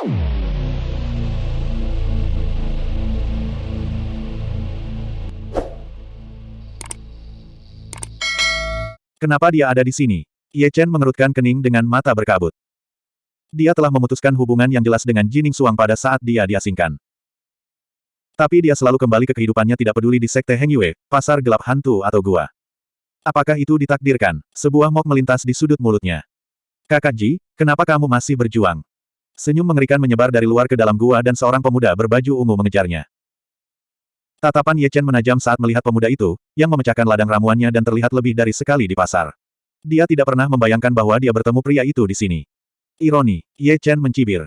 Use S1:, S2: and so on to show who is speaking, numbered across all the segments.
S1: Kenapa dia ada di sini? Ye Chen mengerutkan kening dengan mata berkabut. Dia telah memutuskan hubungan yang jelas dengan Jining Suang pada saat dia diasingkan. Tapi dia selalu kembali ke kehidupannya tidak peduli di Sekte Heng Yue, pasar gelap hantu atau gua. Apakah itu ditakdirkan? Sebuah mok melintas di sudut mulutnya. Kakak Ji, kenapa kamu masih berjuang? Senyum mengerikan menyebar dari luar ke dalam gua dan seorang pemuda berbaju ungu mengejarnya. Tatapan Ye Chen menajam saat melihat pemuda itu, yang memecahkan ladang ramuannya dan terlihat lebih dari sekali di pasar. Dia tidak pernah membayangkan bahwa dia bertemu pria itu di sini. Ironi, Ye Chen mencibir.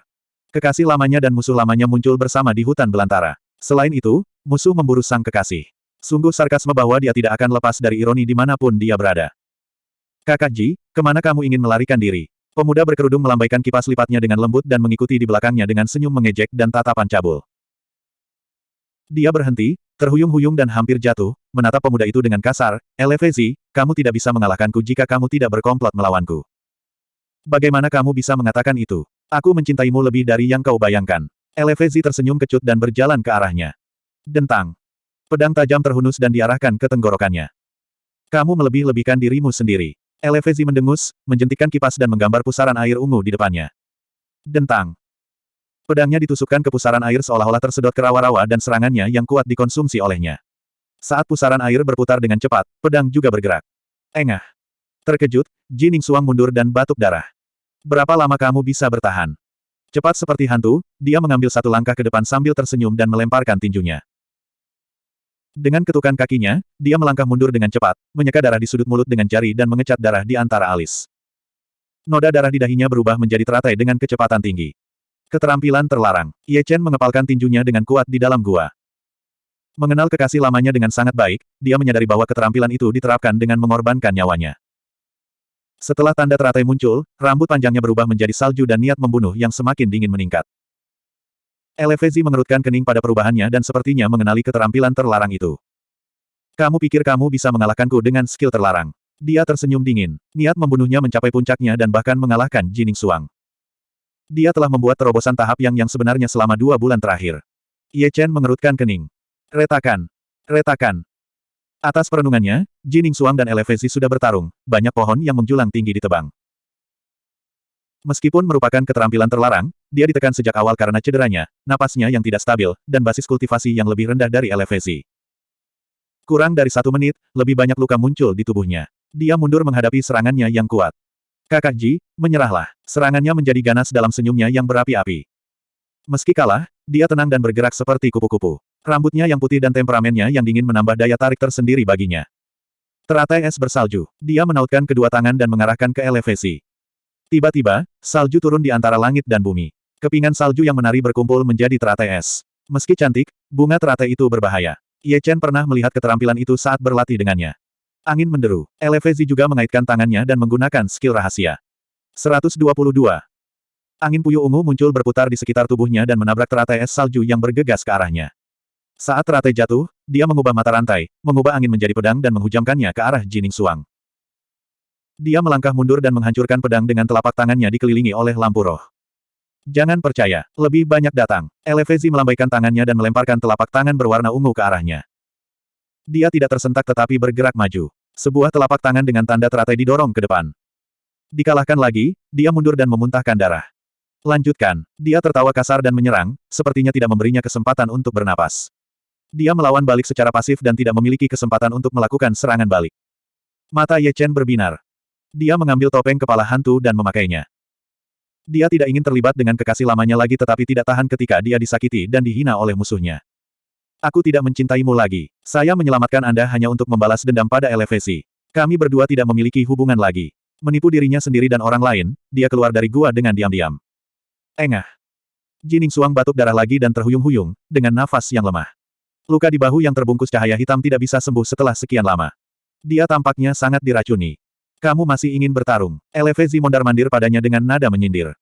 S1: Kekasih lamanya dan musuh lamanya muncul bersama di hutan belantara. Selain itu, musuh memburu sang kekasih. Sungguh sarkasme bahwa dia tidak akan lepas dari ironi di mana pun dia berada. Kakak Ji, ke mana kamu ingin melarikan diri? Pemuda berkerudung melambaikan kipas lipatnya dengan lembut dan mengikuti di belakangnya dengan senyum mengejek dan tatapan cabul. Dia berhenti, terhuyung-huyung dan hampir jatuh, menatap pemuda itu dengan kasar, Elevezi, kamu tidak bisa mengalahkanku jika kamu tidak berkomplot melawanku. Bagaimana kamu bisa mengatakan itu? Aku mencintaimu lebih dari yang kau bayangkan. Elevezi tersenyum kecut dan berjalan ke arahnya. Dentang. Pedang tajam terhunus dan diarahkan ke tenggorokannya. Kamu melebih-lebihkan dirimu sendiri. Elevezi mendengus, menjentikkan kipas dan menggambar pusaran air ungu di depannya. Dentang. Pedangnya ditusukkan ke pusaran air seolah-olah tersedot ke rawa-rawa dan serangannya yang kuat dikonsumsi olehnya. Saat pusaran air berputar dengan cepat, pedang juga bergerak. Engah. Terkejut, Jining Suang mundur dan batuk darah. Berapa lama kamu bisa bertahan? Cepat seperti hantu, dia mengambil satu langkah ke depan sambil tersenyum dan melemparkan tinjunya. Dengan ketukan kakinya, dia melangkah mundur dengan cepat, menyeka darah di sudut mulut dengan jari dan mengecat darah di antara alis. Noda darah di dahinya berubah menjadi teratai dengan kecepatan tinggi. Keterampilan terlarang. Ye Chen mengepalkan tinjunya dengan kuat di dalam gua. Mengenal kekasih lamanya dengan sangat baik, dia menyadari bahwa keterampilan itu diterapkan dengan mengorbankan nyawanya. Setelah tanda teratai muncul, rambut panjangnya berubah menjadi salju dan niat membunuh yang semakin dingin meningkat. Elevezi mengerutkan kening pada perubahannya dan sepertinya mengenali keterampilan terlarang itu. Kamu pikir kamu bisa mengalahkanku dengan skill terlarang? Dia tersenyum dingin. Niat membunuhnya mencapai puncaknya dan bahkan mengalahkan Jining Suang. Dia telah membuat terobosan tahap yang yang sebenarnya selama dua bulan terakhir. Ye Chen mengerutkan kening. Retakan. Retakan. Atas perenungannya, Jining Suang dan Elevesi sudah bertarung, banyak pohon yang menjulang tinggi ditebang. Meskipun merupakan keterampilan terlarang, dia ditekan sejak awal karena cederanya, napasnya yang tidak stabil, dan basis kultivasi yang lebih rendah dari Elevesi. Kurang dari satu menit, lebih banyak luka muncul di tubuhnya. Dia mundur menghadapi serangannya yang kuat. Kakak Ji, menyerahlah. Serangannya menjadi ganas dalam senyumnya yang berapi-api. Meski kalah, dia tenang dan bergerak seperti kupu-kupu. Rambutnya yang putih dan temperamennya yang dingin menambah daya tarik tersendiri baginya. Teratai es bersalju. Dia menautkan kedua tangan dan mengarahkan ke elevasi. Tiba-tiba, salju turun di antara langit dan bumi. Kepingan salju yang menari berkumpul menjadi teratai es. Meski cantik, bunga teratai itu berbahaya. Ye Chen pernah melihat keterampilan itu saat berlatih dengannya. Angin menderu. Elevezi juga mengaitkan tangannya dan menggunakan skill rahasia. 122. Angin puyuh ungu muncul berputar di sekitar tubuhnya dan menabrak teratai es salju yang bergegas ke arahnya. Saat teratai jatuh, dia mengubah mata rantai, mengubah angin menjadi pedang dan menghujamkannya ke arah Jining Suang. Dia melangkah mundur dan menghancurkan pedang dengan telapak tangannya dikelilingi oleh lampu roh. Jangan percaya, lebih banyak datang. Elevezi melambaikan tangannya dan melemparkan telapak tangan berwarna ungu ke arahnya. Dia tidak tersentak tetapi bergerak maju. Sebuah telapak tangan dengan tanda teratai didorong ke depan. Dikalahkan lagi, dia mundur dan memuntahkan darah. Lanjutkan. Dia tertawa kasar dan menyerang, sepertinya tidak memberinya kesempatan untuk bernapas. Dia melawan balik secara pasif dan tidak memiliki kesempatan untuk melakukan serangan balik. Mata Ye Chen berbinar. Dia mengambil topeng kepala hantu dan memakainya. Dia tidak ingin terlibat dengan kekasih lamanya lagi tetapi tidak tahan ketika dia disakiti dan dihina oleh musuhnya. Aku tidak mencintaimu lagi. Saya menyelamatkan Anda hanya untuk membalas dendam pada elevasi. Kami berdua tidak memiliki hubungan lagi. Menipu dirinya sendiri dan orang lain, dia keluar dari gua dengan diam-diam. Engah. Jining Suang batuk darah lagi dan terhuyung-huyung, dengan nafas yang lemah. Luka di bahu yang terbungkus cahaya hitam tidak bisa sembuh setelah sekian lama. Dia tampaknya sangat diracuni. Kamu masih ingin bertarung. Elevezi mondar-mandir padanya dengan nada menyindir.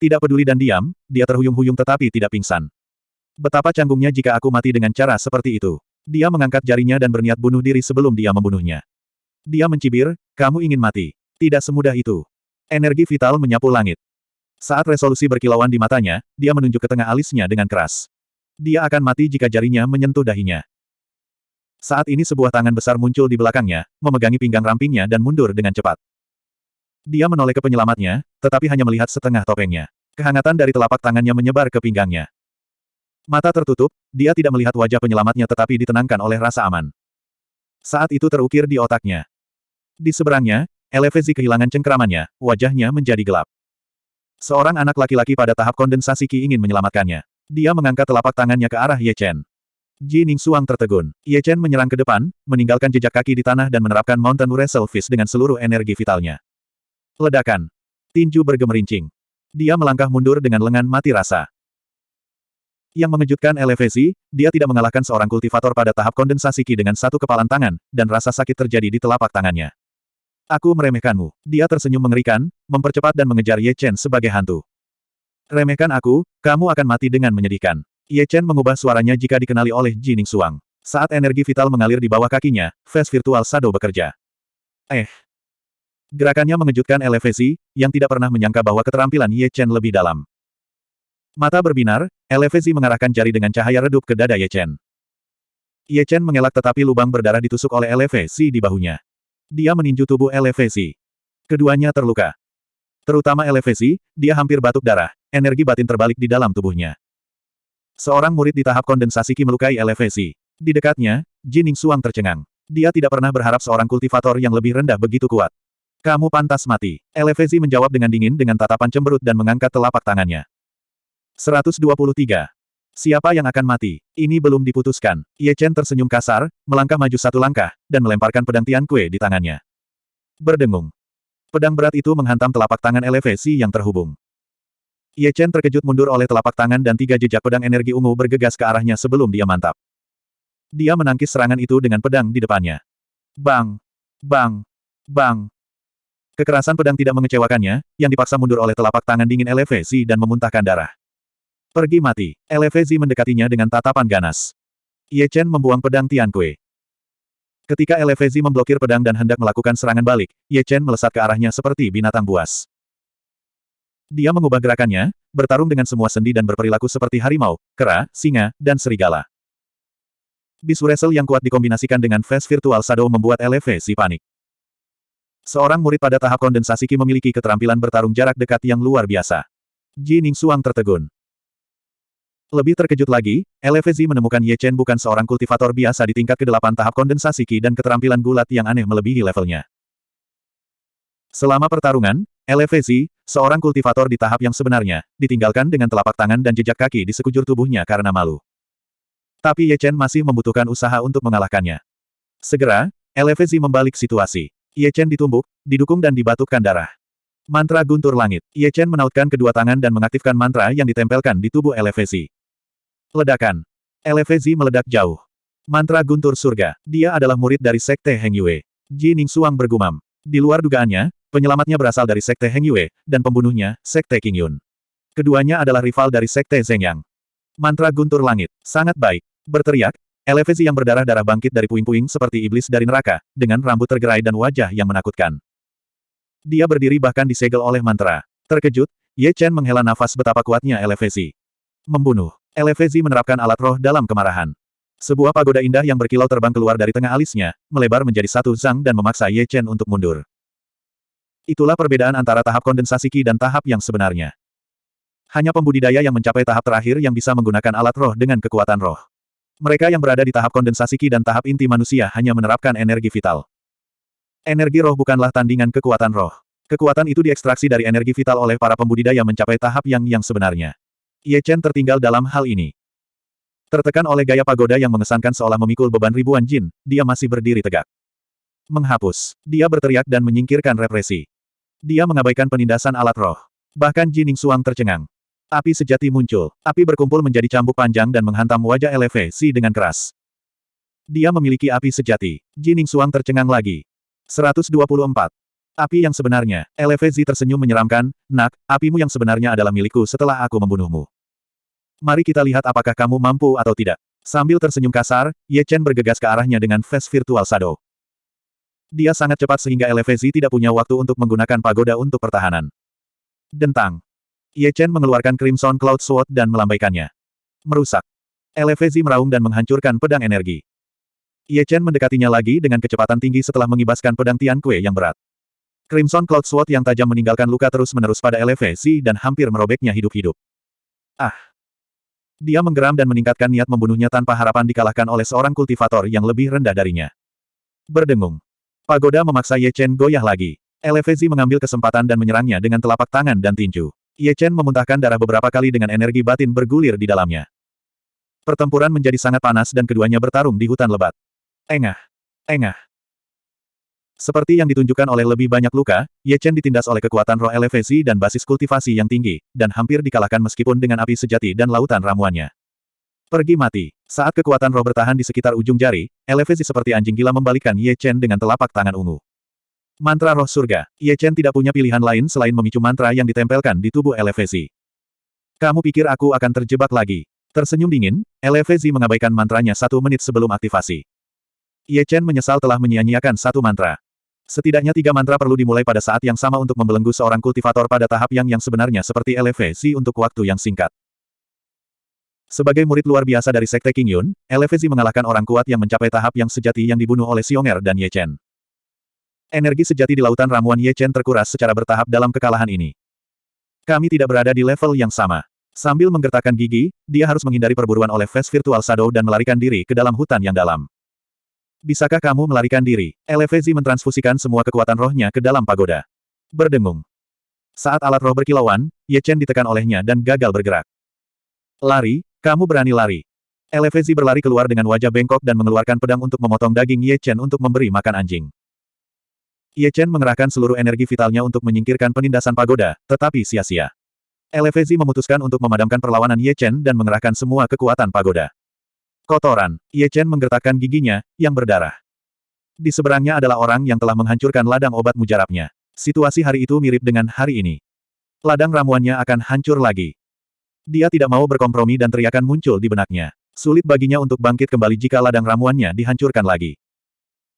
S1: Tidak peduli dan diam, dia terhuyung-huyung tetapi tidak pingsan. Betapa canggungnya jika aku mati dengan cara seperti itu. Dia mengangkat jarinya dan berniat bunuh diri sebelum dia membunuhnya. Dia mencibir, kamu ingin mati. Tidak semudah itu. Energi vital menyapu langit. Saat resolusi berkilauan di matanya, dia menunjuk ke tengah alisnya dengan keras. Dia akan mati jika jarinya menyentuh dahinya. Saat ini sebuah tangan besar muncul di belakangnya, memegangi pinggang rampingnya dan mundur dengan cepat. Dia menoleh ke penyelamatnya, tetapi hanya melihat setengah topengnya. Kehangatan dari telapak tangannya menyebar ke pinggangnya. Mata tertutup, dia tidak melihat wajah penyelamatnya tetapi ditenangkan oleh rasa aman. Saat itu terukir di otaknya. Di seberangnya, Elevezi kehilangan cengkeramannya, wajahnya menjadi gelap. Seorang anak laki-laki pada tahap kondensasi Qi ingin menyelamatkannya. Dia mengangkat telapak tangannya ke arah Ye Chen. Ji Ningsuang tertegun. Ye Chen menyerang ke depan, meninggalkan jejak kaki di tanah dan menerapkan Mountain Wrestle Fist dengan seluruh energi vitalnya. Ledakan. Tinju bergemerincing. Dia melangkah mundur dengan lengan mati rasa. Yang mengejutkan Elevesi, dia tidak mengalahkan seorang kultivator pada tahap kondensasi Qi dengan satu kepalan tangan, dan rasa sakit terjadi di telapak tangannya. Aku meremehkanmu. Dia tersenyum mengerikan, mempercepat dan mengejar Ye Chen sebagai hantu. Remehkan aku, kamu akan mati dengan menyedihkan. Ye Chen mengubah suaranya jika dikenali oleh Jining Suang. Saat energi vital mengalir di bawah kakinya, face virtual Shadow bekerja. Eh. Gerakannya mengejutkan Elevesi, yang tidak pernah menyangka bahwa keterampilan Ye Chen lebih dalam. Mata berbinar, Elevesi mengarahkan jari dengan cahaya redup ke dada Ye Chen. Ye Chen mengelak tetapi lubang berdarah ditusuk oleh Elevesi di bahunya. Dia meninju tubuh Elevesi. Keduanya terluka. Terutama Elevesi, dia hampir batuk darah, energi batin terbalik di dalam tubuhnya. Seorang murid di tahap kondensasi Qi melukai elevasi. Di dekatnya, Jining Suang tercengang. Dia tidak pernah berharap seorang kultivator yang lebih rendah begitu kuat. Kamu pantas mati. Elevasi menjawab dengan dingin dengan tatapan cemberut dan mengangkat telapak tangannya. 123. Siapa yang akan mati? Ini belum diputuskan. Ye Chen tersenyum kasar, melangkah maju satu langkah, dan melemparkan pedang Tian Kue di tangannya. Berdengung. Pedang berat itu menghantam telapak tangan elevasi yang terhubung. Ye Chen terkejut mundur oleh telapak tangan dan tiga jejak pedang energi ungu bergegas ke arahnya sebelum dia mantap. Dia menangkis serangan itu dengan pedang di depannya. Bang! Bang! Bang! Kekerasan pedang tidak mengecewakannya, yang dipaksa mundur oleh telapak tangan dingin Elevezi dan memuntahkan darah. Pergi mati. Elevezi mendekatinya dengan tatapan ganas. Ye Chen membuang pedang Tian Kue. Ketika Elevezi memblokir pedang dan hendak melakukan serangan balik, Ye Chen melesat ke arahnya seperti binatang buas. Dia mengubah gerakannya, bertarung dengan semua sendi dan berperilaku seperti harimau, kera, singa, dan serigala. Bisu wrestle yang kuat dikombinasikan dengan face virtual shadow membuat elevasi panik. Seorang murid pada tahap kondensasi Qi memiliki keterampilan bertarung jarak dekat yang luar biasa. Ji Ningsuang tertegun. Lebih terkejut lagi, Elevezi menemukan Ye Chen bukan seorang kultivator biasa di tingkat ke-8 tahap kondensasi Qi dan keterampilan gulat yang aneh melebihi levelnya. Selama pertarungan, Elevasi, seorang kultivator di tahap yang sebenarnya, ditinggalkan dengan telapak tangan dan jejak kaki di sekujur tubuhnya karena malu. Tapi Ye Chen masih membutuhkan usaha untuk mengalahkannya. Segera, Elevasi membalik situasi. Ye Chen ditumbuk, didukung dan dibatukkan darah. Mantra guntur langit. Ye Chen menautkan kedua tangan dan mengaktifkan mantra yang ditempelkan di tubuh Elevasi. Ledakan. Elevasi meledak jauh. Mantra guntur surga. Dia adalah murid dari Sekte Heng Yue. Ji Ningsuang bergumam. Di luar dugaannya, penyelamatnya berasal dari Sekte Heng Yue, dan pembunuhnya, Sekte King Yun. Keduanya adalah rival dari Sekte Zeng Yang. Mantra guntur langit. Sangat baik. Berteriak, Elevasi yang berdarah-darah bangkit dari puing-puing seperti iblis dari neraka, dengan rambut tergerai dan wajah yang menakutkan. Dia berdiri bahkan disegel oleh mantra. Terkejut, Ye Chen menghela nafas betapa kuatnya Elevasi. Membunuh. Elevasi menerapkan alat roh dalam kemarahan. Sebuah pagoda indah yang berkilau terbang keluar dari tengah alisnya, melebar menjadi satu zang dan memaksa Ye Chen untuk mundur. Itulah perbedaan antara tahap kondensasi Qi dan tahap yang sebenarnya. Hanya pembudidaya yang mencapai tahap terakhir yang bisa menggunakan alat roh dengan kekuatan roh. Mereka yang berada di tahap kondensasi Qi dan tahap inti manusia hanya menerapkan energi vital. Energi roh bukanlah tandingan kekuatan roh. Kekuatan itu diekstraksi dari energi vital oleh para pembudidaya mencapai tahap yang yang sebenarnya. Ye Chen tertinggal dalam hal ini. Tertekan oleh gaya pagoda yang mengesankan seolah memikul beban ribuan jin, dia masih berdiri tegak. Menghapus. Dia berteriak dan menyingkirkan represi. Dia mengabaikan penindasan alat roh. Bahkan Jining Suang tercengang. Api sejati muncul. Api berkumpul menjadi cambuk panjang dan menghantam wajah Si dengan keras. Dia memiliki api sejati. Jining Suang tercengang lagi. 124. Api yang sebenarnya, Si tersenyum menyeramkan, nak, apimu yang sebenarnya adalah milikku setelah aku membunuhmu. Mari kita lihat apakah kamu mampu atau tidak. Sambil tersenyum kasar, Ye Chen bergegas ke arahnya dengan face virtual shadow. Dia sangat cepat sehingga Elevezi tidak punya waktu untuk menggunakan pagoda untuk pertahanan. Dentang. Ye Chen mengeluarkan Crimson Cloud Sword dan melambaikannya. Merusak. Elevezi meraung dan menghancurkan pedang energi. Ye Chen mendekatinya lagi dengan kecepatan tinggi setelah mengibaskan pedang Tian Kue yang berat. Crimson Cloud Sword yang tajam meninggalkan luka terus-menerus pada Elevezi dan hampir merobeknya hidup-hidup. Ah! Dia menggeram dan meningkatkan niat membunuhnya tanpa harapan dikalahkan oleh seorang kultivator yang lebih rendah darinya. Berdengung. Pagoda memaksa Ye Chen goyah lagi. Elevezi mengambil kesempatan dan menyerangnya dengan telapak tangan dan tinju. Ye Chen memuntahkan darah beberapa kali dengan energi batin bergulir di dalamnya. Pertempuran menjadi sangat panas dan keduanya bertarung di hutan lebat. Engah. Engah. Seperti yang ditunjukkan oleh lebih banyak luka, Ye Chen ditindas oleh kekuatan roh elevasi dan basis kultivasi yang tinggi, dan hampir dikalahkan meskipun dengan api sejati dan lautan ramuannya. Pergi mati. Saat kekuatan roh bertahan di sekitar ujung jari, elevasi seperti anjing gila membalikkan Ye Chen dengan telapak tangan ungu. Mantra roh surga. Ye Chen tidak punya pilihan lain selain memicu mantra yang ditempelkan di tubuh Elevezi. Kamu pikir aku akan terjebak lagi? Tersenyum dingin, Elevezi mengabaikan mantranya satu menit sebelum aktivasi. Ye Chen menyesal telah menyia-nyiakan satu mantra. Setidaknya tiga mantra perlu dimulai pada saat yang sama untuk membelenggu seorang kultivator pada tahap yang yang sebenarnya seperti Elevezi untuk waktu yang singkat. Sebagai murid luar biasa dari Sekte King Yun, Elevezi mengalahkan orang kuat yang mencapai tahap yang sejati yang dibunuh oleh Xionger dan Ye Chen. Energi sejati di lautan ramuan Ye Chen terkuras secara bertahap dalam kekalahan ini. Kami tidak berada di level yang sama. Sambil menggertakkan gigi, dia harus menghindari perburuan oleh Face Virtual Shadow dan melarikan diri ke dalam hutan yang dalam. Bisakah kamu melarikan diri? Elevezi mentransfusikan semua kekuatan rohnya ke dalam pagoda. Berdengung. Saat alat roh berkilauan, Ye Chen ditekan olehnya dan gagal bergerak. Lari, kamu berani lari. Elevezi berlari keluar dengan wajah bengkok dan mengeluarkan pedang untuk memotong daging Ye Chen untuk memberi makan anjing. Ye Chen mengerahkan seluruh energi vitalnya untuk menyingkirkan penindasan pagoda, tetapi sia-sia. Elevezi memutuskan untuk memadamkan perlawanan Ye Chen dan mengerahkan semua kekuatan pagoda. Kotoran, Ye Chen menggertakkan giginya, yang berdarah. Di seberangnya adalah orang yang telah menghancurkan ladang obat mujarabnya. Situasi hari itu mirip dengan hari ini. Ladang ramuannya akan hancur lagi. Dia tidak mau berkompromi dan teriakan muncul di benaknya. Sulit baginya untuk bangkit kembali jika ladang ramuannya dihancurkan lagi.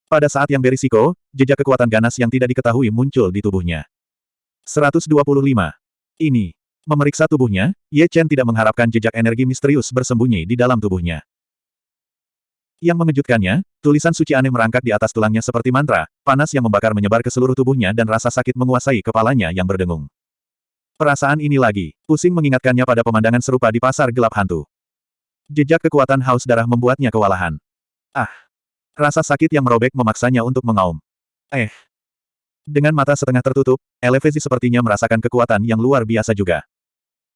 S1: Pada saat yang berisiko, jejak kekuatan ganas yang tidak diketahui muncul di tubuhnya. 125. Ini. Memeriksa tubuhnya, Ye Chen tidak mengharapkan jejak energi misterius bersembunyi di dalam tubuhnya. Yang mengejutkannya, tulisan suci aneh merangkak di atas tulangnya seperti mantra, panas yang membakar menyebar ke seluruh tubuhnya dan rasa sakit menguasai kepalanya yang berdengung. Perasaan ini lagi, pusing mengingatkannya pada pemandangan serupa di pasar gelap hantu. Jejak kekuatan haus darah membuatnya kewalahan. Ah! Rasa sakit yang merobek memaksanya untuk mengaum. Eh. Dengan mata setengah tertutup, Elevezi sepertinya merasakan kekuatan yang luar biasa juga.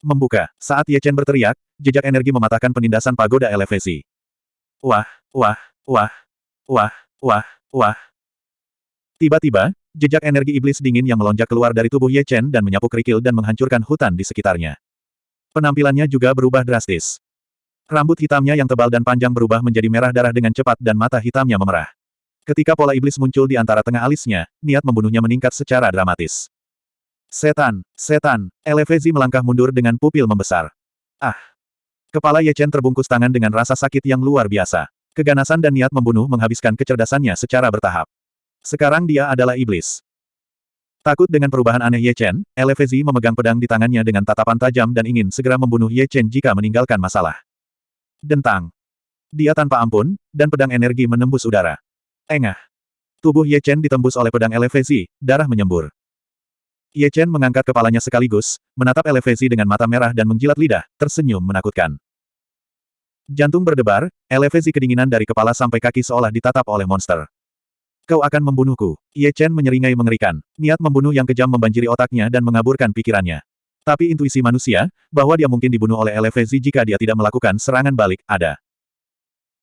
S1: Membuka, saat Ye Chen berteriak, jejak energi mematahkan penindasan pagoda Elevezi. Wah, wah, wah, wah, wah, wah. Tiba-tiba, jejak energi iblis dingin yang melonjak keluar dari tubuh Ye Chen dan menyapu kerikil dan menghancurkan hutan di sekitarnya. Penampilannya juga berubah drastis. Rambut hitamnya yang tebal dan panjang berubah menjadi merah darah dengan cepat dan mata hitamnya memerah. Ketika pola iblis muncul di antara tengah alisnya, niat membunuhnya meningkat secara dramatis. Setan, setan, Elevezi melangkah mundur dengan pupil membesar. Ah! Kepala Ye Chen terbungkus tangan dengan rasa sakit yang luar biasa. Keganasan dan niat membunuh menghabiskan kecerdasannya secara bertahap. Sekarang dia adalah iblis. Takut dengan perubahan aneh Ye Chen, Elevezi memegang pedang di tangannya dengan tatapan tajam dan ingin segera membunuh Ye Chen jika meninggalkan masalah. Dentang. Dia tanpa ampun, dan pedang energi menembus udara. Engah. Tubuh Ye Chen ditembus oleh pedang elevasi, darah menyembur. Ye Chen mengangkat kepalanya sekaligus, menatap elevasi dengan mata merah dan menjilat lidah, tersenyum menakutkan. Jantung berdebar, elevasi kedinginan dari kepala sampai kaki seolah ditatap oleh monster. Kau akan membunuhku. Ye Chen menyeringai mengerikan. Niat membunuh yang kejam membanjiri otaknya dan mengaburkan pikirannya. Tapi intuisi manusia, bahwa dia mungkin dibunuh oleh Elevezi jika dia tidak melakukan serangan balik, ada.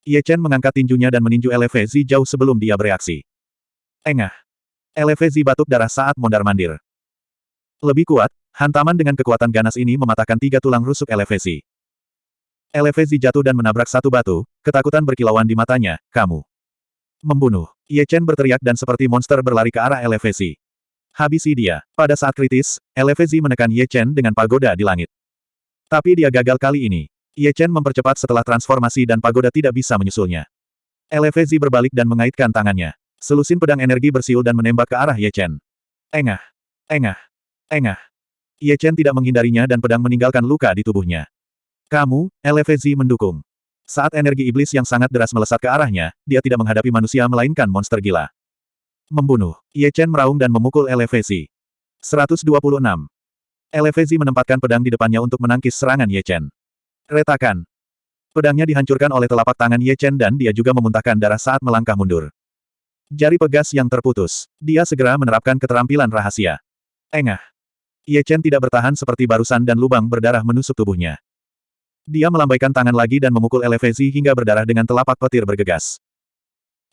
S1: Ye Chen mengangkat tinjunya dan meninju Elevezi jauh sebelum dia bereaksi. Engah. Elevezi batuk darah saat mondar-mandir. Lebih kuat, hantaman dengan kekuatan ganas ini mematahkan tiga tulang rusuk Elevezi. Elevezi jatuh dan menabrak satu batu, ketakutan berkilauan di matanya, kamu. Membunuh. Ye Chen berteriak dan seperti monster berlari ke arah Elevezi. Habisi dia. Pada saat kritis, Elevezi menekan Ye Chen dengan pagoda di langit. Tapi dia gagal kali ini. Ye Chen mempercepat setelah transformasi dan pagoda tidak bisa menyusulnya. Elevezi berbalik dan mengaitkan tangannya. Selusin pedang energi bersiul dan menembak ke arah Ye Chen. Engah. Engah. Engah. Ye Chen tidak menghindarinya dan pedang meninggalkan luka di tubuhnya. Kamu, LFZ mendukung. Saat energi iblis yang sangat deras melesat ke arahnya, dia tidak menghadapi manusia melainkan monster gila. Membunuh. Ye Chen meraung dan memukul LFZ. 126. LFZ menempatkan pedang di depannya untuk menangkis serangan Ye Chen. Retakan. Pedangnya dihancurkan oleh telapak tangan Ye Chen dan dia juga memuntahkan darah saat melangkah mundur. Jari pegas yang terputus. Dia segera menerapkan keterampilan rahasia. Engah. Ye Chen tidak bertahan seperti barusan dan lubang berdarah menusuk tubuhnya. Dia melambaikan tangan lagi dan memukul Elevezi hingga berdarah dengan telapak petir bergegas.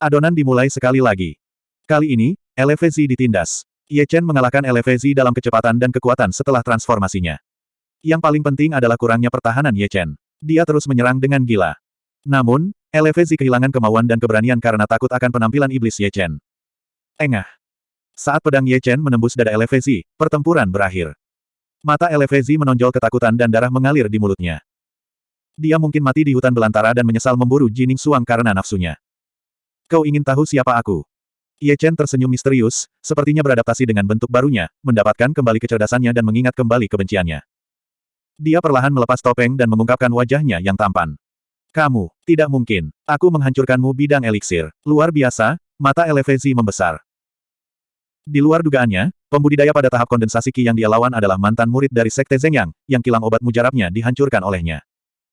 S1: Adonan dimulai sekali lagi. Kali ini, Elevezi ditindas. Ye Chen mengalahkan Elevezi dalam kecepatan dan kekuatan setelah transformasinya. Yang paling penting adalah kurangnya pertahanan Ye Chen. Dia terus menyerang dengan gila. Namun, Elevezi kehilangan kemauan dan keberanian karena takut akan penampilan iblis Ye Chen. Engah. Saat pedang Ye Chen menembus dada Elevezi, pertempuran berakhir. Mata Elevezi menonjol ketakutan dan darah mengalir di mulutnya. Dia mungkin mati di hutan belantara dan menyesal memburu Jining Suang karena nafsunya. Kau ingin tahu siapa aku? Ye Chen tersenyum misterius, sepertinya beradaptasi dengan bentuk barunya, mendapatkan kembali kecerdasannya dan mengingat kembali kebenciannya. Dia perlahan melepas topeng dan mengungkapkan wajahnya yang tampan. Kamu, tidak mungkin. Aku menghancurkanmu bidang eliksir. Luar biasa, mata Elevezi membesar. Di luar dugaannya, pembudidaya pada tahap kondensasi Qi yang dia lawan adalah mantan murid dari Sekte Zhengyang, yang kilang obat mujarabnya dihancurkan olehnya.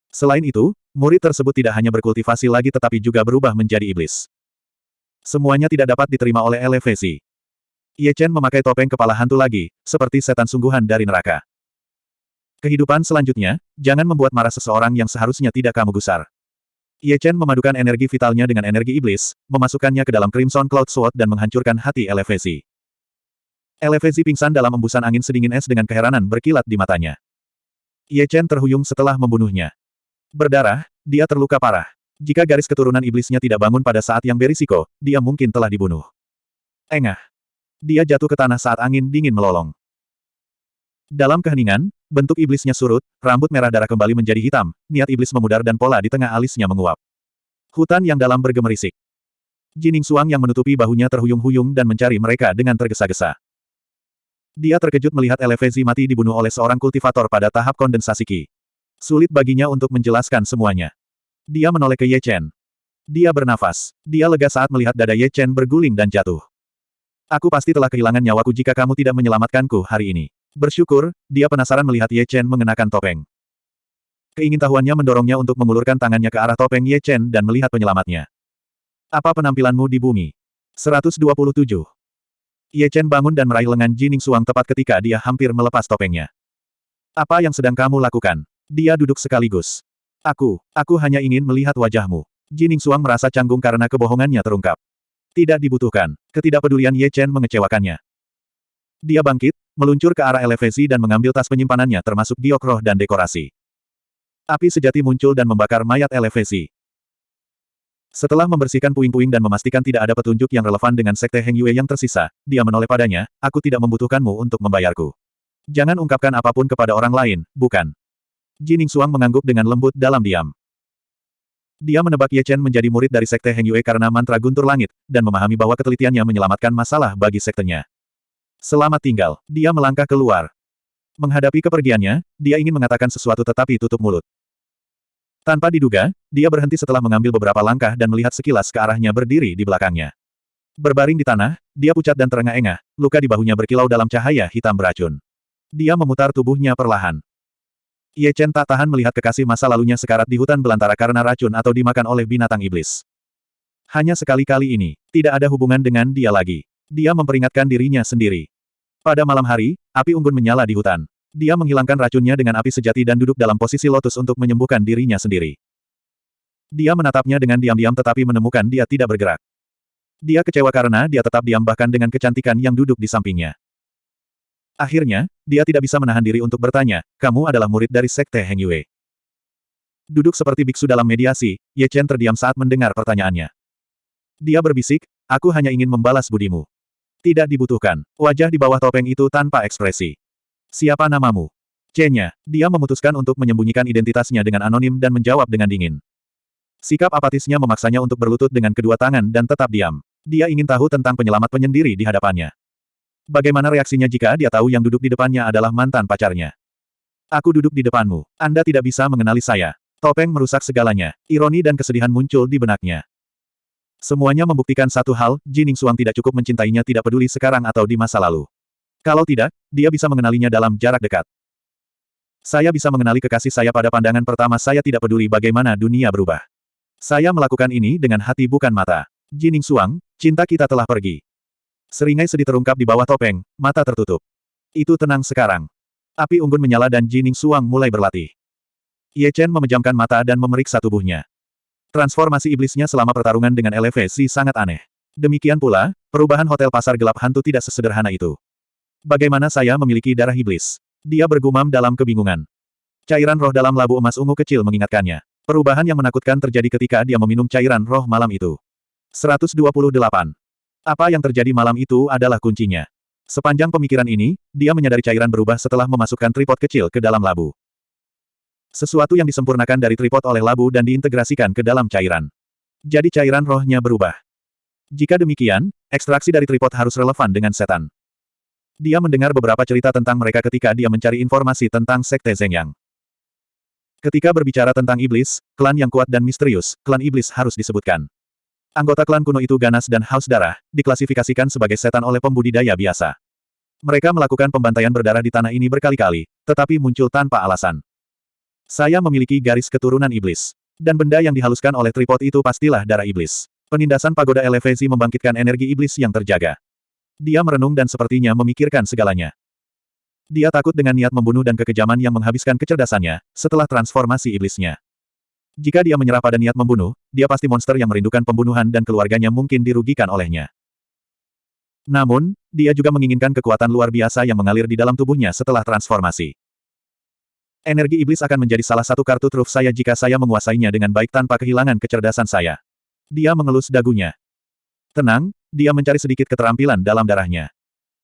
S1: Selain itu, murid tersebut tidak hanya berkultivasi lagi tetapi juga berubah menjadi iblis. Semuanya tidak dapat diterima oleh elevasi. Ye Chen memakai topeng kepala hantu lagi, seperti setan sungguhan dari neraka. Kehidupan selanjutnya, jangan membuat marah seseorang yang seharusnya tidak kamu gusar. Ye Chen memadukan energi vitalnya dengan energi iblis, memasukkannya ke dalam Crimson Cloud Sword dan menghancurkan hati elevasi. Elevasi pingsan dalam embusan angin sedingin es dengan keheranan berkilat di matanya. Ye Chen terhuyung setelah membunuhnya. Berdarah, dia terluka parah. Jika garis keturunan iblisnya tidak bangun pada saat yang berisiko, dia mungkin telah dibunuh. Engah. Dia jatuh ke tanah saat angin dingin melolong. Dalam keheningan, bentuk iblisnya surut, rambut merah darah kembali menjadi hitam, niat iblis memudar dan pola di tengah alisnya menguap. Hutan yang dalam bergemerisik. Jining Suang yang menutupi bahunya terhuyung-huyung dan mencari mereka dengan tergesa-gesa. Dia terkejut melihat Elevezi mati dibunuh oleh seorang kultivator pada tahap kondensasi Qi. Sulit baginya untuk menjelaskan semuanya. Dia menoleh ke Ye Chen. Dia bernafas. Dia lega saat melihat dada Ye Chen berguling dan jatuh. Aku pasti telah kehilangan nyawaku jika kamu tidak menyelamatkanku hari ini. Bersyukur, dia penasaran melihat Ye Chen mengenakan topeng. Keingintahuannya mendorongnya untuk mengulurkan tangannya ke arah topeng Ye Chen dan melihat penyelamatnya. Apa penampilanmu di bumi? 127. Ye Chen bangun dan meraih lengan Jining Suang tepat ketika dia hampir melepas topengnya. Apa yang sedang kamu lakukan? Dia duduk sekaligus. Aku, aku hanya ingin melihat wajahmu. Jining Suang merasa canggung karena kebohongannya terungkap. Tidak dibutuhkan. Ketidakpedulian Ye Chen mengecewakannya. Dia bangkit, meluncur ke arah elevasi dan mengambil tas penyimpanannya termasuk giok roh dan dekorasi. Api sejati muncul dan membakar mayat elevasi. Setelah membersihkan puing-puing dan memastikan tidak ada petunjuk yang relevan dengan Sekte Heng Yue yang tersisa, dia menoleh padanya, aku tidak membutuhkanmu untuk membayarku. Jangan ungkapkan apa pun kepada orang lain, bukan. Jining Suang mengangguk dengan lembut dalam diam. Dia menebak Ye Chen menjadi murid dari Sekte Heng Yue karena mantra guntur langit, dan memahami bahwa ketelitiannya menyelamatkan masalah bagi sektenya. Selamat tinggal, dia melangkah keluar. Menghadapi kepergiannya, dia ingin mengatakan sesuatu tetapi tutup mulut. Tanpa diduga, dia berhenti setelah mengambil beberapa langkah dan melihat sekilas ke arahnya berdiri di belakangnya. Berbaring di tanah, dia pucat dan terengah-engah, luka di bahunya berkilau dalam cahaya hitam beracun. Dia memutar tubuhnya perlahan. Ye Chen tak tahan melihat kekasih masa lalunya sekarat di hutan belantara karena racun atau dimakan oleh binatang iblis. Hanya sekali-kali ini, tidak ada hubungan dengan dia lagi. Dia memperingatkan dirinya sendiri. Pada malam hari, api unggun menyala di hutan. Dia menghilangkan racunnya dengan api sejati dan duduk dalam posisi lotus untuk menyembuhkan dirinya sendiri. Dia menatapnya dengan diam-diam tetapi menemukan dia tidak bergerak. Dia kecewa karena dia tetap diam bahkan dengan kecantikan yang duduk di sampingnya. Akhirnya, dia tidak bisa menahan diri untuk bertanya, kamu adalah murid dari Sekte Heng Yue. Duduk seperti biksu dalam mediasi, Ye Chen terdiam saat mendengar pertanyaannya. Dia berbisik, aku hanya ingin membalas budimu. Tidak dibutuhkan. Wajah di bawah topeng itu tanpa ekspresi. Siapa namamu? C-nya, dia memutuskan untuk menyembunyikan identitasnya dengan anonim dan menjawab dengan dingin. Sikap apatisnya memaksanya untuk berlutut dengan kedua tangan dan tetap diam. Dia ingin tahu tentang penyelamat penyendiri di hadapannya. Bagaimana reaksinya jika dia tahu yang duduk di depannya adalah mantan pacarnya? Aku duduk di depanmu. Anda tidak bisa mengenali saya. Topeng merusak segalanya. Ironi dan kesedihan muncul di benaknya. Semuanya membuktikan satu hal, Jining Suang tidak cukup mencintainya tidak peduli sekarang atau di masa lalu. Kalau tidak, dia bisa mengenalinya dalam jarak dekat. Saya bisa mengenali kekasih saya pada pandangan pertama saya tidak peduli bagaimana dunia berubah. Saya melakukan ini dengan hati bukan mata. Jining Suang, cinta kita telah pergi. Seringai sedih terungkap di bawah topeng, mata tertutup. Itu tenang sekarang. Api unggun menyala dan Jining Suang mulai berlatih. Ye Chen memejamkan mata dan memeriksa tubuhnya. Transformasi iblisnya selama pertarungan dengan elevasi sangat aneh. Demikian pula, perubahan hotel pasar gelap hantu tidak sesederhana itu. Bagaimana saya memiliki darah iblis? Dia bergumam dalam kebingungan. Cairan roh dalam labu emas ungu kecil mengingatkannya. Perubahan yang menakutkan terjadi ketika dia meminum cairan roh malam itu. 128. Apa yang terjadi malam itu adalah kuncinya. Sepanjang pemikiran ini, dia menyadari cairan berubah setelah memasukkan tripod kecil ke dalam labu. Sesuatu yang disempurnakan dari tripod oleh labu dan diintegrasikan ke dalam cairan. Jadi cairan rohnya berubah. Jika demikian, ekstraksi dari tripod harus relevan dengan setan. Dia mendengar beberapa cerita tentang mereka ketika dia mencari informasi tentang Sekte Zhengyang. Ketika berbicara tentang iblis, klan yang kuat dan misterius, klan iblis harus disebutkan. Anggota klan kuno itu ganas dan haus darah, diklasifikasikan sebagai setan oleh pembudidaya biasa. Mereka melakukan pembantaian berdarah di tanah ini berkali-kali, tetapi muncul tanpa alasan. Saya memiliki garis keturunan iblis. Dan benda yang dihaluskan oleh tripod itu pastilah darah iblis. Penindasan pagoda elevasi membangkitkan energi iblis yang terjaga. Dia merenung dan sepertinya memikirkan segalanya. Dia takut dengan niat membunuh dan kekejaman yang menghabiskan kecerdasannya, setelah transformasi iblisnya. Jika dia menyerah pada niat membunuh, dia pasti monster yang merindukan pembunuhan dan keluarganya mungkin dirugikan olehnya. Namun, dia juga menginginkan kekuatan luar biasa yang mengalir di dalam tubuhnya setelah transformasi. Energi iblis akan menjadi salah satu kartu truf saya jika saya menguasainya dengan baik tanpa kehilangan kecerdasan saya. Dia mengelus dagunya. Tenang, dia mencari sedikit keterampilan dalam darahnya.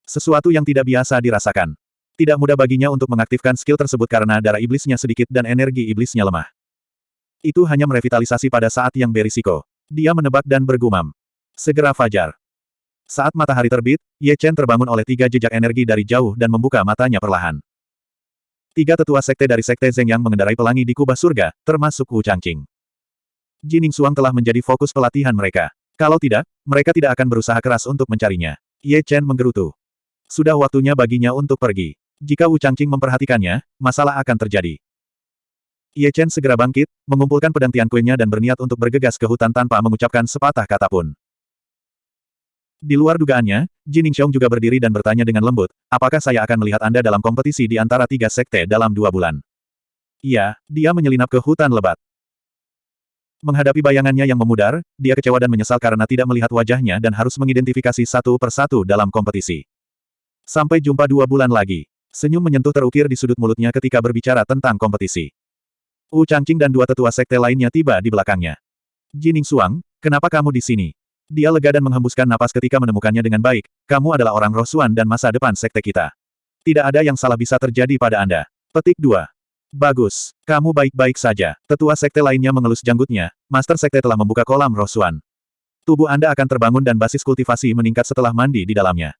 S1: Sesuatu yang tidak biasa dirasakan. Tidak mudah baginya untuk mengaktifkan skill tersebut karena darah iblisnya sedikit dan energi iblisnya lemah. Itu hanya merevitalisasi pada saat yang berisiko. Dia menebak dan bergumam. Segera fajar. Saat matahari terbit, Ye Chen terbangun oleh tiga jejak energi dari jauh dan membuka matanya perlahan. Tiga tetua sekte dari sekte Zeng yang mengendarai pelangi di kubah surga, termasuk Wu Changqing. Jining Suang telah menjadi fokus pelatihan mereka. Kalau tidak, mereka tidak akan berusaha keras untuk mencarinya. Ye Chen menggerutu. Sudah waktunya baginya untuk pergi. Jika Wu Changqing memperhatikannya, masalah akan terjadi. Ye Chen segera bangkit, mengumpulkan pedang Kuenya dan berniat untuk bergegas ke hutan tanpa mengucapkan sepatah kata pun. Di luar dugaannya, Jin Xiong juga berdiri dan bertanya dengan lembut, apakah saya akan melihat Anda dalam kompetisi di antara tiga sekte dalam dua bulan? Iya, dia menyelinap ke hutan lebat. Menghadapi bayangannya yang memudar, dia kecewa dan menyesal karena tidak melihat wajahnya dan harus mengidentifikasi satu persatu dalam kompetisi. Sampai jumpa dua bulan lagi. Senyum menyentuh terukir di sudut mulutnya ketika berbicara tentang kompetisi. Wu Changqing dan dua tetua sekte lainnya tiba di belakangnya. Jining Suang, kenapa kamu di sini? Dia lega dan menghembuskan napas ketika menemukannya dengan baik, kamu adalah orang rosuan dan masa depan sekte kita. Tidak ada yang salah bisa terjadi pada Anda. Petik 2. Bagus. Kamu baik-baik saja. Tetua sekte lainnya mengelus janggutnya, Master Sekte telah membuka kolam rosuan. Tubuh Anda akan terbangun dan basis kultivasi meningkat setelah mandi di dalamnya.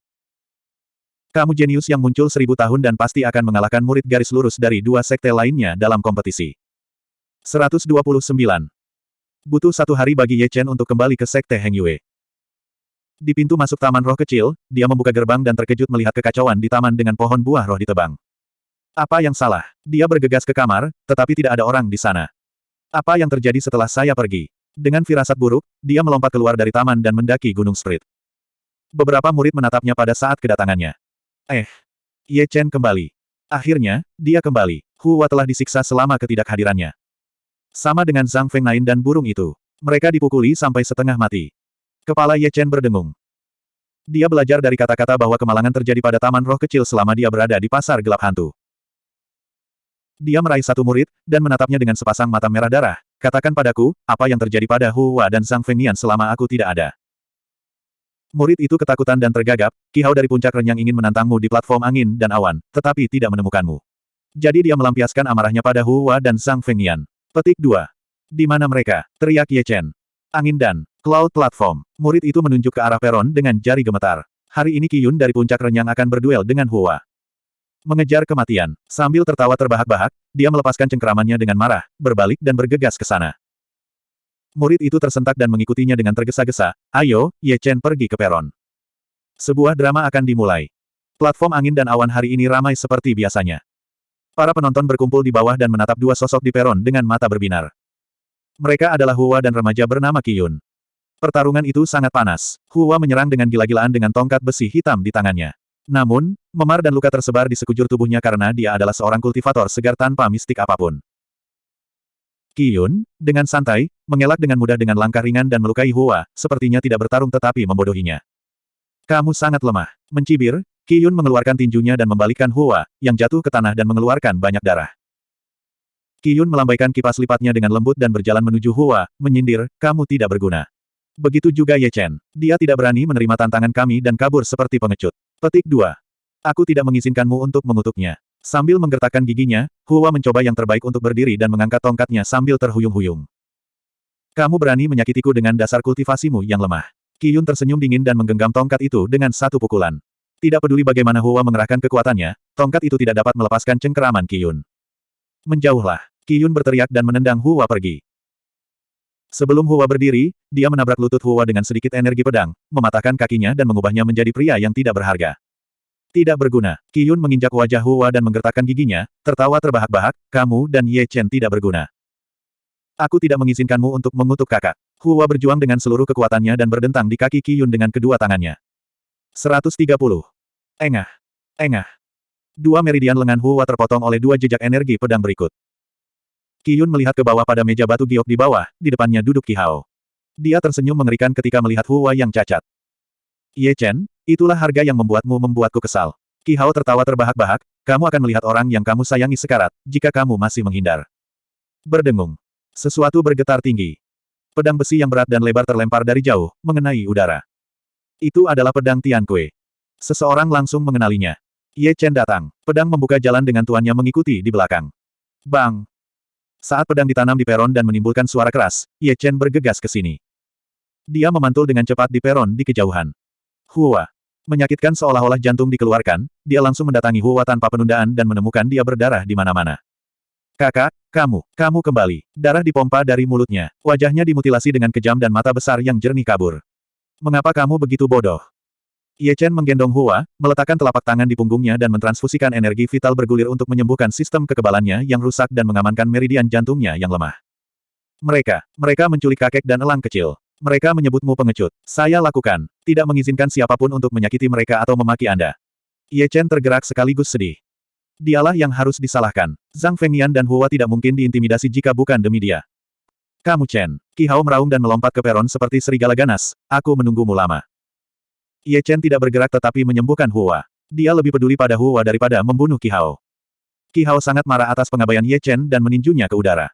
S1: Kamu jenius yang muncul seribu tahun dan pasti akan mengalahkan murid garis lurus dari dua sekte lainnya dalam kompetisi. 129. Butuh satu hari bagi Ye Chen untuk kembali ke Sekte Heng Yue. Di pintu masuk Taman Roh Kecil, dia membuka gerbang dan terkejut melihat kekacauan di taman dengan pohon buah roh ditebang. Apa yang salah? Dia bergegas ke kamar, tetapi tidak ada orang di sana. Apa yang terjadi setelah saya pergi? Dengan firasat buruk, dia melompat keluar dari taman dan mendaki Gunung Sprit. Beberapa murid menatapnya pada saat kedatangannya. Eh, Ye Chen kembali. Akhirnya, dia kembali. Hua telah disiksa selama ketidakhadirannya. Sama dengan Zhang Fengnain dan burung itu. Mereka dipukuli sampai setengah mati. Kepala Ye Chen berdengung. Dia belajar dari kata-kata bahwa kemalangan terjadi pada taman roh kecil selama dia berada di pasar gelap hantu. Dia meraih satu murid, dan menatapnya dengan sepasang mata merah darah. Katakan padaku, apa yang terjadi pada Hua dan Zhang Fengnian selama aku tidak ada. Murid itu ketakutan dan tergagap, kihau dari puncak renyang ingin menantangmu di platform angin dan awan, tetapi tidak menemukanmu. Jadi dia melampiaskan amarahnya pada Hua dan Zhang Fengnian. Petik 2. Di mana mereka? Teriak Ye Chen. Angin dan Cloud Platform. Murid itu menunjuk ke arah peron dengan jari gemetar. Hari ini Qiyun dari puncak renyang akan berduel dengan Hua. Mengejar kematian. Sambil tertawa terbahak-bahak, dia melepaskan cengkeramannya dengan marah, berbalik dan bergegas ke sana. Murid itu tersentak dan mengikutinya dengan tergesa-gesa. Ayo, Ye Chen pergi ke peron. Sebuah drama akan dimulai. Platform angin dan awan hari ini ramai seperti biasanya. Para penonton berkumpul di bawah dan menatap dua sosok di peron dengan mata berbinar. Mereka adalah Hua dan remaja bernama Qiyun. Pertarungan itu sangat panas. Hua menyerang dengan gila-gilaan dengan tongkat besi hitam di tangannya. Namun, memar dan luka tersebar di sekujur tubuhnya karena dia adalah seorang kultivator segar tanpa mistik apa pun. Qiyun, dengan santai, mengelak dengan mudah dengan langkah ringan dan melukai Hua, sepertinya tidak bertarung tetapi membodohinya. Kamu sangat lemah. Mencibir, Qiyun mengeluarkan tinjunya dan membalikkan Hua, yang jatuh ke tanah dan mengeluarkan banyak darah. Qiyun melambaikan kipas lipatnya dengan lembut dan berjalan menuju Hua, menyindir, kamu tidak berguna. Begitu juga Ye Chen. Dia tidak berani menerima tantangan kami dan kabur seperti pengecut. Petik 2. Aku tidak mengizinkanmu untuk mengutuknya. Sambil menggertakkan giginya, Hua mencoba yang terbaik untuk berdiri dan mengangkat tongkatnya sambil terhuyung-huyung. Kamu berani menyakitiku dengan dasar kultivasimu yang lemah. Qiyun tersenyum dingin dan menggenggam tongkat itu dengan satu pukulan. Tidak peduli bagaimana Hua mengerahkan kekuatannya, tongkat itu tidak dapat melepaskan cengkeraman Qiyun. Menjauhlah. Qiyun berteriak dan menendang Hua pergi. Sebelum Hua berdiri, dia menabrak lutut Hua dengan sedikit energi pedang, mematahkan kakinya dan mengubahnya menjadi pria yang tidak berharga. Tidak berguna. Qiyun menginjak wajah Hua dan menggertakkan giginya, tertawa terbahak-bahak, kamu dan Ye Chen tidak berguna. Aku tidak mengizinkanmu untuk mengutuk kakak. Hua berjuang dengan seluruh kekuatannya dan berdentang di kaki Qiyun dengan kedua tangannya. 130. Engah. Engah. Dua meridian lengan Hua terpotong oleh dua jejak energi pedang berikut. Qiyun melihat ke bawah pada meja batu giok di bawah, di depannya duduk Ki Hao. Dia tersenyum mengerikan ketika melihat Hua yang cacat. Ye Chen, itulah harga yang membuatmu membuatku kesal. Ki Hao tertawa terbahak-bahak, kamu akan melihat orang yang kamu sayangi sekarat, jika kamu masih menghindar. Berdengung. Sesuatu bergetar tinggi. Pedang besi yang berat dan lebar terlempar dari jauh, mengenai udara. Itu adalah pedang Tian Kue. Seseorang langsung mengenalinya. Ye Chen datang. Pedang membuka jalan dengan tuannya mengikuti di belakang. Bang! Saat pedang ditanam di peron dan menimbulkan suara keras, Ye Chen bergegas ke sini. Dia memantul dengan cepat di peron di kejauhan. Hua. Menyakitkan seolah-olah jantung dikeluarkan, dia langsung mendatangi Hua tanpa penundaan dan menemukan dia berdarah di mana-mana. Kakak, kamu, kamu kembali. Darah dipompa dari mulutnya. Wajahnya dimutilasi dengan kejam dan mata besar yang jernih kabur. Mengapa kamu begitu bodoh? Ye Chen menggendong Hua, meletakkan telapak tangan di punggungnya dan mentransfusikan energi vital bergulir untuk menyembuhkan sistem kekebalannya yang rusak dan mengamankan meridian jantungnya yang lemah. Mereka, mereka menculik kakek dan elang kecil. Mereka menyebutmu pengecut. Saya lakukan. Tidak mengizinkan siapa pun untuk menyakiti mereka atau memaki Anda. Ye Chen tergerak sekaligus sedih. Dialah yang harus disalahkan. Zhang Fengnian dan Hua tidak mungkin diintimidasi jika bukan demi dia. Kamu Chen. Ki Hao meraung dan melompat ke peron seperti serigala ganas. Aku menunggumu lama. Ye Chen tidak bergerak tetapi menyembuhkan Hua. Dia lebih peduli pada Hua daripada membunuh Qi Hao. Qi Hao sangat marah atas pengabaian Ye Chen dan meninjunya ke udara.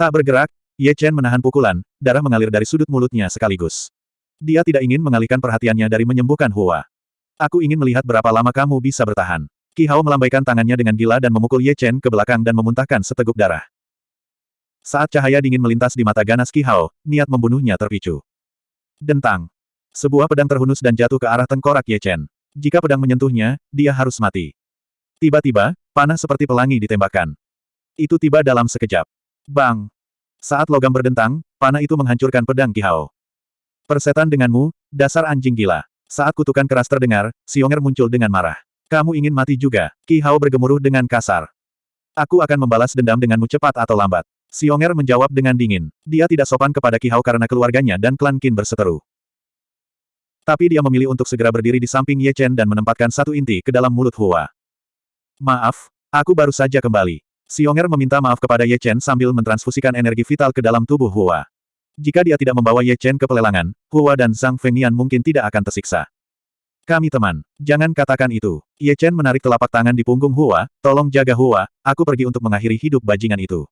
S1: Tak bergerak, Ye Chen menahan pukulan, darah mengalir dari sudut mulutnya sekaligus. Dia tidak ingin mengalihkan perhatiannya dari menyembuhkan Hua. Aku ingin melihat berapa lama kamu bisa bertahan. Qi Hao melambaikan tangannya dengan gila dan memukul Ye Chen ke belakang dan memuntahkan seteguk darah. Saat cahaya dingin melintas di mata ganas Qi Hao, niat membunuhnya terpicu. Dentang. Sebuah pedang terhunus dan jatuh ke arah tengkorak Ye Chen. Jika pedang menyentuhnya, dia harus mati. Tiba-tiba, panah seperti pelangi ditembakkan. Itu tiba dalam sekejap. Bang! Saat logam berdentang, panah itu menghancurkan pedang Ki Hao. Persetan denganmu, dasar anjing gila. Saat kutukan keras terdengar, Xionger muncul dengan marah. Kamu ingin mati juga. Ki Hao bergemuruh dengan kasar. Aku akan membalas dendam denganmu cepat atau lambat. Xionger menjawab dengan dingin. Dia tidak sopan kepada Ki Hao karena keluarganya dan klan Qin berseteru. Tapi dia memilih untuk segera berdiri di samping Ye Chen dan menempatkan satu inti ke dalam mulut Hua. Maaf, aku baru saja kembali. Xionger meminta maaf kepada Ye Chen sambil mentransfusikan energi vital ke dalam tubuh Hua. Jika dia tidak membawa Ye Chen ke pelelangan, Hua dan Zhang Fengnian mungkin tidak akan tersiksa. Kami teman. Jangan katakan itu. Ye Chen menarik telapak tangan di punggung Hua, tolong jaga Hua, aku pergi untuk mengakhiri hidup bajingan itu.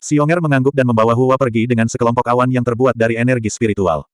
S1: Xionger mengangguk dan membawa Hua pergi dengan sekelompok awan yang terbuat dari energi spiritual.